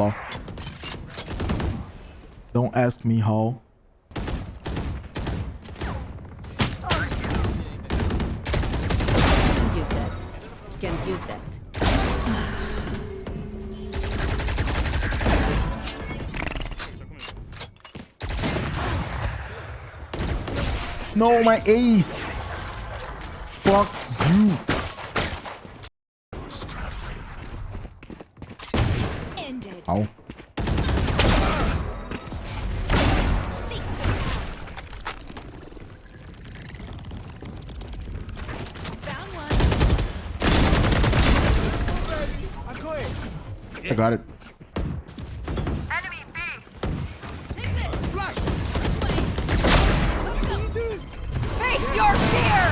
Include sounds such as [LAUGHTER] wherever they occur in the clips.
ball. Don't ask me how. Can't use that. Can't use that. No, my ace. Fuck you. I got it. Enemy B. Take this. Rush. Face your fear.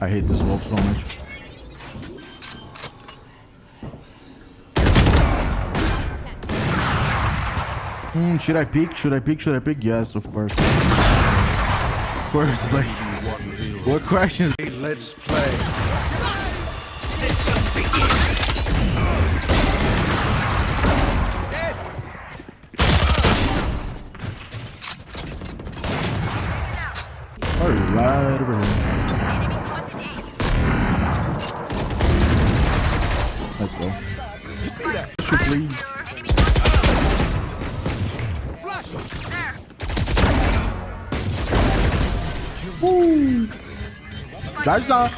I hate this wolf so much. Hmm, should I pick? Should I pick? Should I pick? Yes, of course. [LAUGHS] Like... What questions? Let's play. Alright, over here. Enemy spotted A. Let's go. Please. Zaza!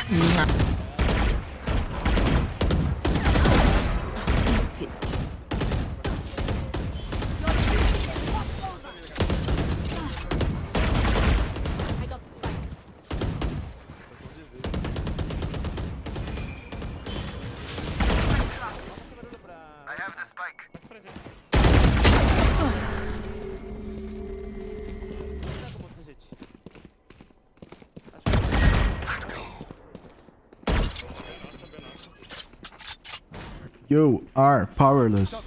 You are powerless. [LAUGHS]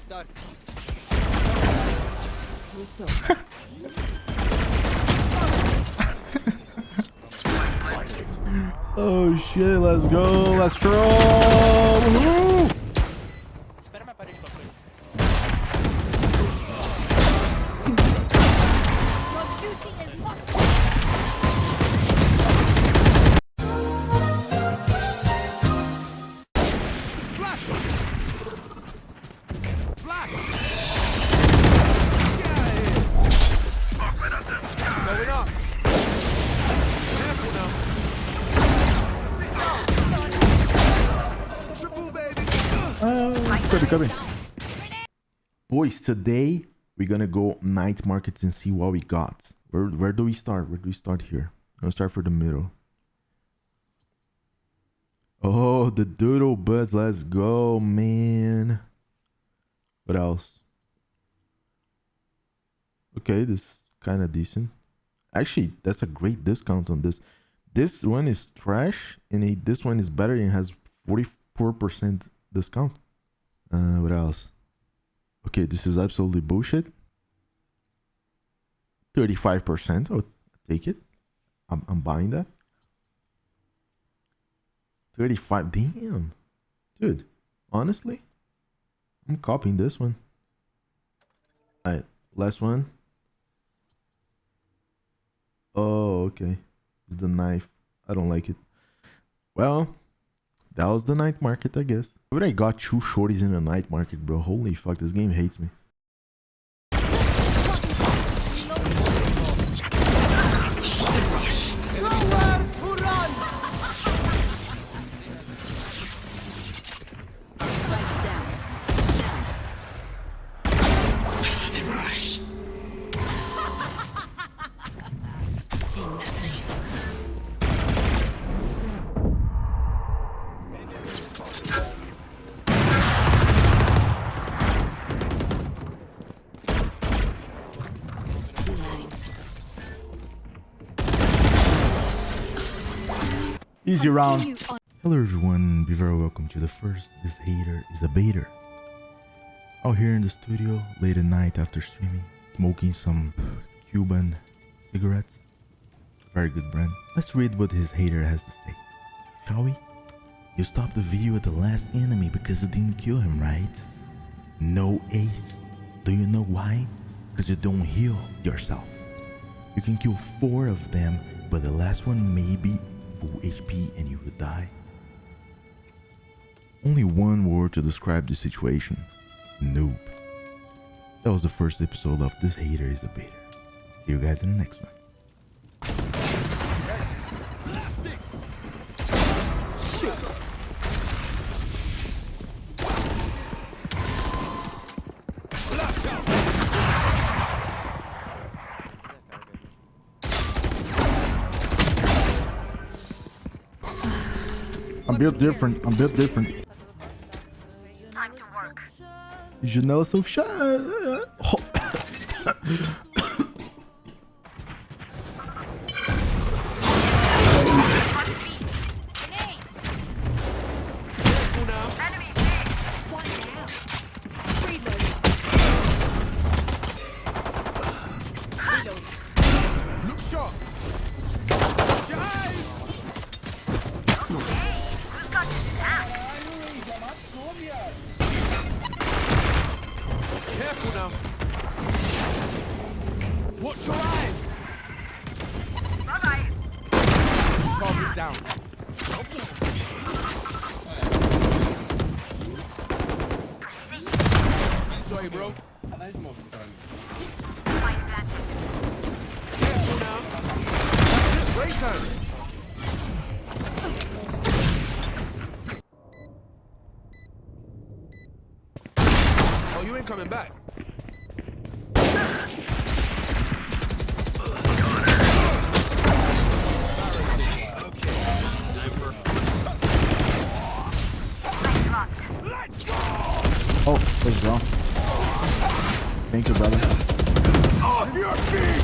Oh shit, let's go. Let's troll. Boys, today we're gonna go night markets and see what we got. Where where do we start? Where do we start here? I'm gonna start for the middle. Oh, the doodle buds. Let's go, man. What else? Okay, this is kind of decent. Actually, that's a great discount on this. This one is trash, and this one is better and has 44% discount. Uh, what else? Okay, this is absolutely bullshit. 35%. Oh, take it. I'm, I'm buying that. 35. Damn. Dude, honestly, I'm copying this one. Alright, last one. Oh, okay. It's the knife. I don't like it. Well, that was the night market, I guess. But I got two shorties in the night market, bro. Holy fuck, this game hates me. Easy round. Hello everyone, be very welcome to the first This Hater is a Baiter. Out here in the studio, late at night after streaming, smoking some Cuban cigarettes. Very good, Brand. Let's read what his hater has to say. Shall we? You stopped the video at the last enemy because you didn't kill him, right? No ace. Do you know why? Because you don't heal yourself. You can kill four of them, but the last one may be full HP and you would die. Only one word to describe the situation. Noob. That was the first episode of This Hater is a Baiter. See you guys in the next one. Built different. I'm built different. Time to work. Janela são fechadas. Oh, you ain't coming back. Oh, what's wrong? Thank you, brother.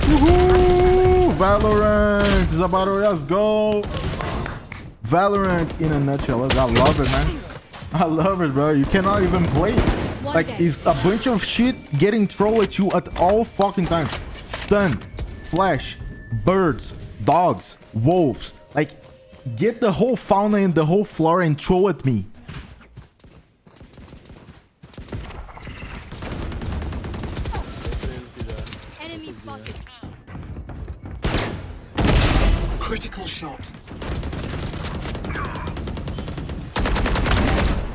Woohoo! Valorant is about to let's go. Valorant in a nutshell. I love it, man. I love it, bro. You cannot even play. it. Like it's a bunch of shit getting thrown at you at all fucking times. Stun, flash, birds, dogs, wolves. Like get the whole fauna and the whole flora and throw at me. Enemy spotted. Critical shot.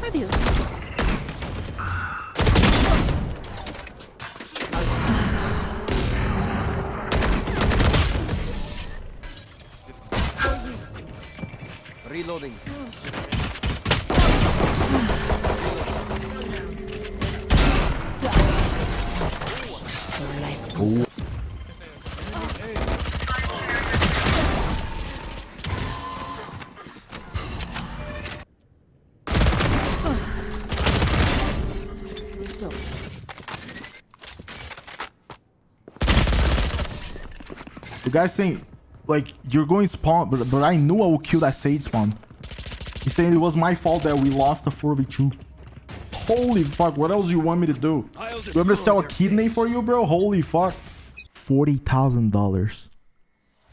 Fabulous. Results. The guy's saying, like, you're going spawn, but, but I knew I would kill that Sage spawn. He's saying it was my fault that we lost the 4v2. Holy fuck, what else do you want me to do? You want me to sell a kidney for you, bro? Holy fuck. $40,000.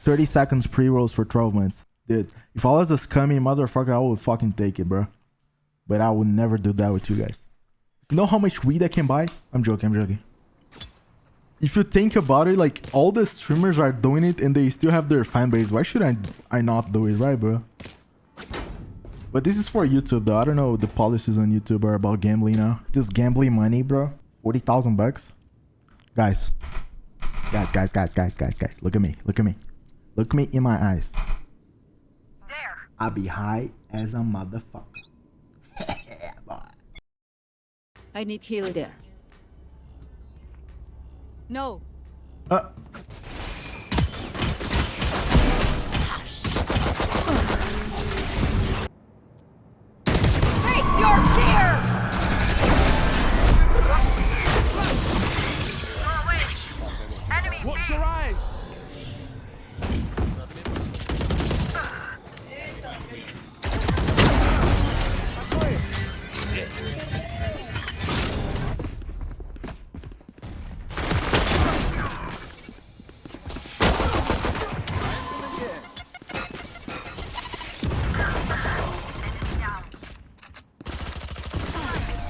30 seconds pre-rolls for 12 months. Dude, if I was a scummy motherfucker, I would fucking take it, bro. But I would never do that with you guys. You know how much weed I can buy? I'm joking, I'm joking if you think about it, like all the streamers are doing it and they still have their fan base. Why should I I not do it, right, bro? But this is for YouTube, though. I don't know the policies on YouTube are about gambling now. This gambling money, bro. Forty thousand bucks, guys. Guys, guys, guys, guys, guys, guys. Look at me. Look at me. Look me in my eyes. There. I be high as a motherfucker. [LAUGHS] I need heal there. No. Uh,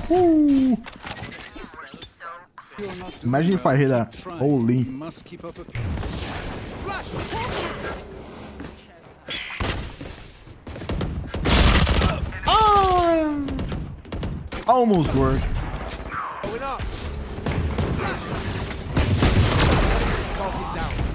Woo! Imagine if I hit a holy. Oh! Almost worked. Oh,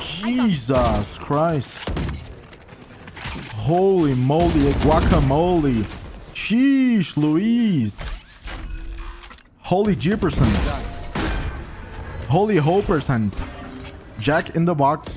Jesus Christ. Holy moly, guacamole. Sheesh, Louise. Holy Jippersons. Holy Hopersons. Jack in the box.